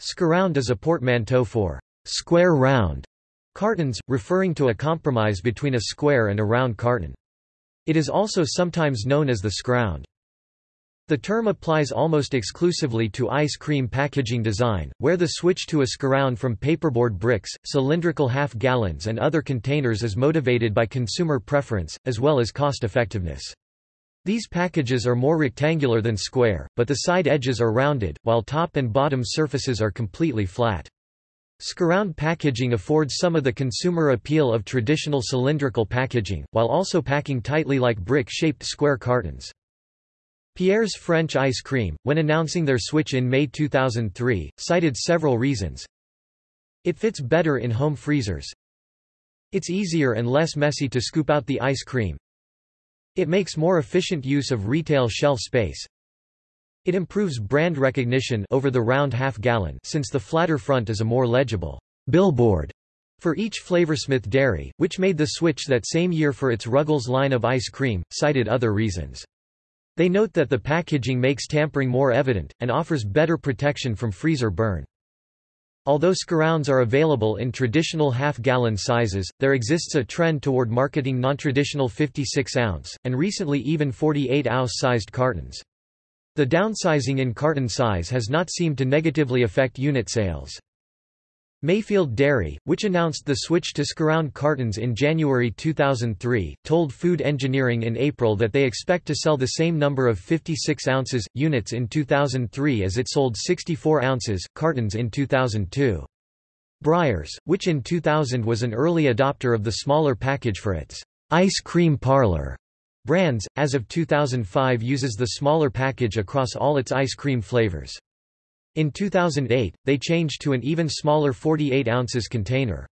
Squaround is a portmanteau for square round cartons, referring to a compromise between a square and a round carton. It is also sometimes known as the scround. The term applies almost exclusively to ice cream packaging design, where the switch to a squaround from paperboard bricks, cylindrical half-gallons and other containers is motivated by consumer preference, as well as cost-effectiveness. These packages are more rectangular than square, but the side edges are rounded, while top and bottom surfaces are completely flat. Squaround packaging affords some of the consumer appeal of traditional cylindrical packaging, while also packing tightly like brick-shaped square cartons. Pierre's French ice cream, when announcing their switch in May 2003, cited several reasons. It fits better in home freezers. It's easier and less messy to scoop out the ice cream. It makes more efficient use of retail shelf space. It improves brand recognition over the round half-gallon since the flatter front is a more legible billboard for each Flavorsmith dairy, which made the switch that same year for its Ruggles line of ice cream, cited other reasons. They note that the packaging makes tampering more evident, and offers better protection from freezer burn. Although squarounds are available in traditional half-gallon sizes, there exists a trend toward marketing non-traditional 56-ounce, and recently even 48-ounce sized cartons. The downsizing in carton size has not seemed to negatively affect unit sales. Mayfield Dairy, which announced the switch to squaround cartons in January 2003, told Food Engineering in April that they expect to sell the same number of 56 ounces units in 2003 as it sold 64 ounces cartons in 2002. Breyers, which in 2000 was an early adopter of the smaller package for its ice cream parlor brands, as of 2005 uses the smaller package across all its ice cream flavors. In 2008, they changed to an even smaller 48 ounces container.